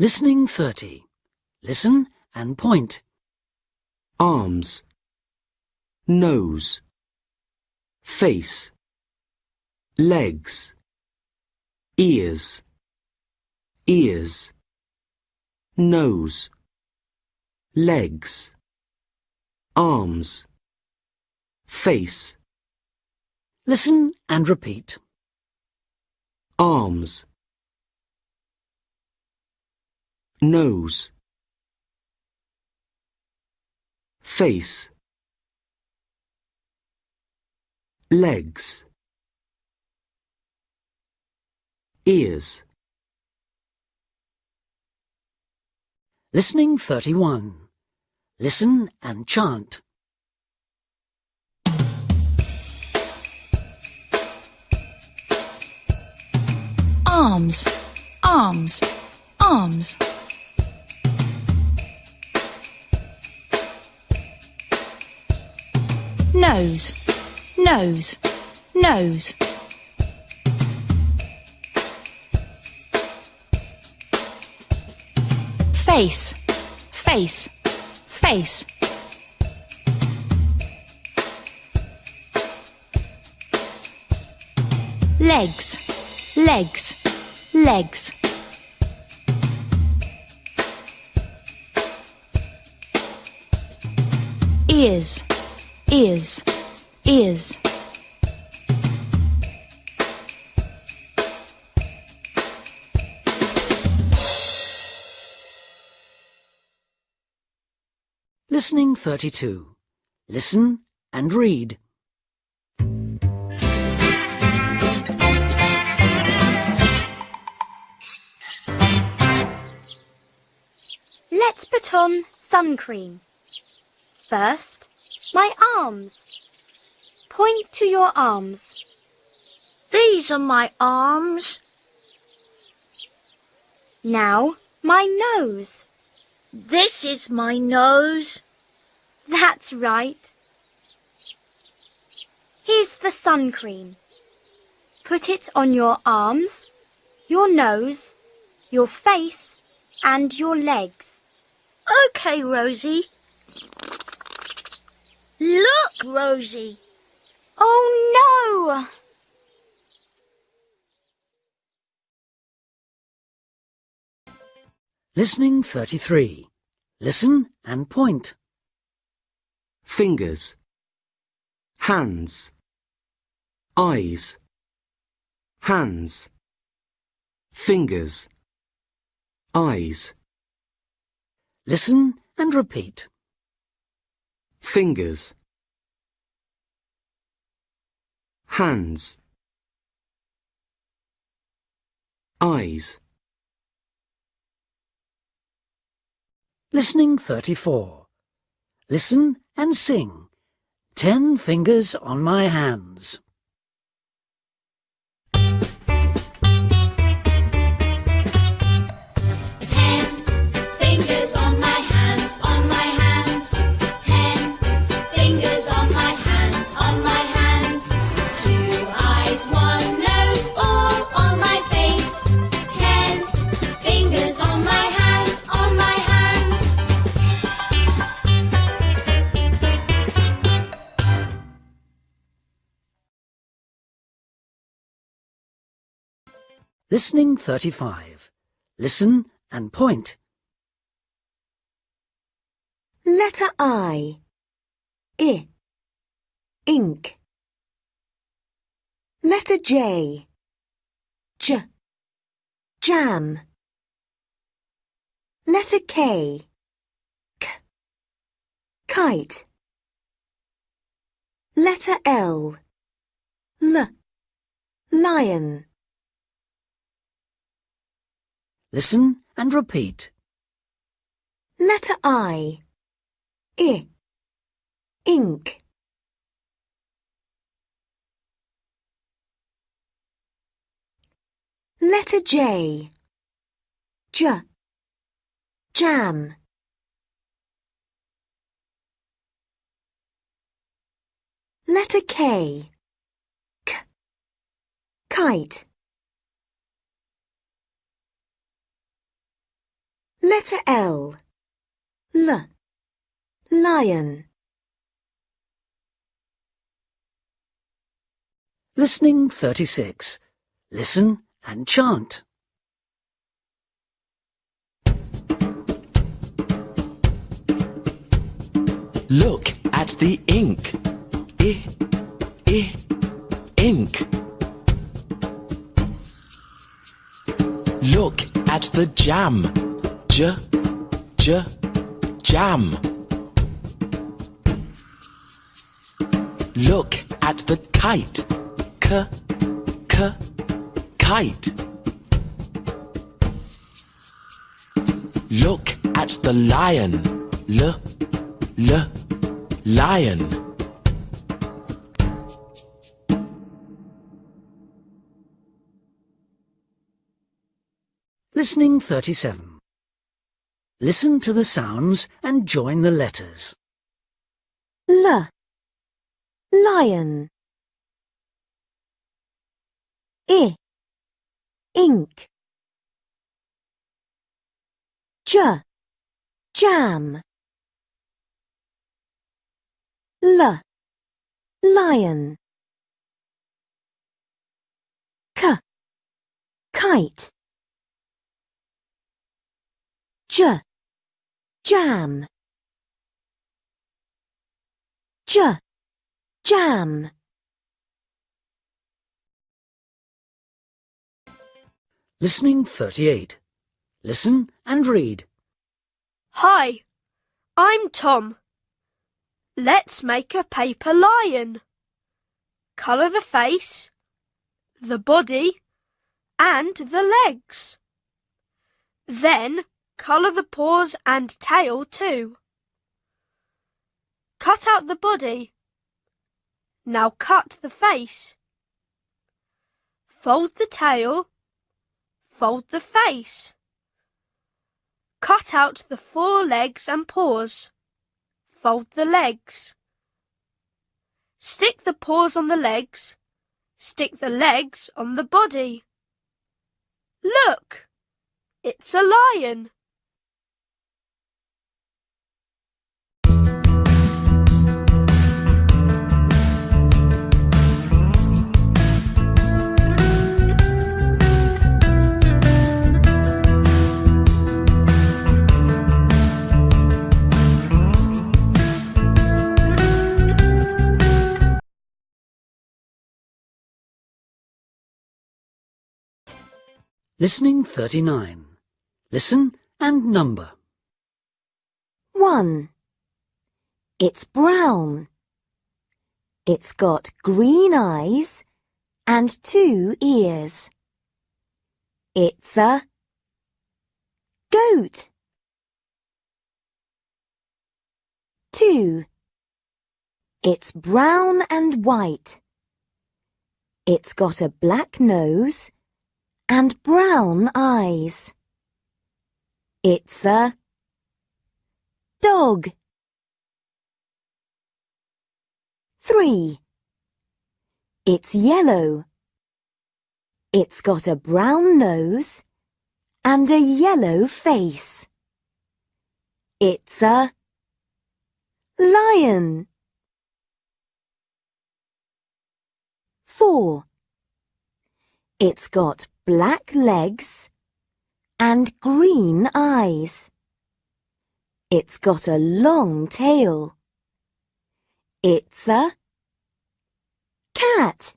Listening 30. Listen and point. arms, nose, face, legs, ears, ears, nose, legs, arms, face, Listen and repeat. arms, nose, face, legs, ears, Listening 31. Listen and chant. arms, arms, arms. Nose, nose, nose. Face, face, face. Legs, legs, legs. Ears, ears, is. Listening 32. Listen and read. Let's put on sun cream. First, my arms. Point to your arms. These are my arms. Now, my nose. This is my nose. That's right. Here's the sun cream. Put it on your arms, your nose, your face, and your legs. Okay, Rosie. Look, Rosie. Oh no! Listening 33. Listen and point. fingers, hands, eyes, hands, fingers, eyes, Listen and repeat. fingers, hands, eyes, Listening 34. Listen and sing. Ten fingers on my hands. Listening 35. Listen and point. Letter I. I. Ink. Letter J. J. Jam. Letter K. K. Kite. Letter L. L. Lion. Listen and repeat. Letter I. I. Ink. Letter J. J. Jam. Letter K. K. Kite. Letter L. L. Lion. Listening 36. Listen and chant. Look at the ink. I, I, ink. Look at the jam. J, j, jam. Look at the kite. K, k, kite. Look at the lion. L, L, lion. Listening 37. Listen to the sounds and join the letters. L. Lion. I. Ink. J. Jam. L. Lion. K. Kite. J. Jam. J. Jam. Listening 38. Listen and read. Hi, I'm Tom. Let's make a paper lion. Colour the face, the body, and the legs. Then colour the paws and tail too. Cut out the body. Now cut the face. Fold the tail. Fold the face. Cut out the four legs and paws. Fold the legs. Stick the paws on the legs. Stick the legs on the body. Look! It's a lion. Listening 39. Listen and number. 1. It's brown. It's got green eyes and two ears. It's a goat. 2. It's brown and white. It's got a black nose and brown eyes. It's a dog. 3. It's yellow. It's got a brown nose and a yellow face. It's a lion. 4. It's got black legs and green eyes. It's got a long tail. It's a cat.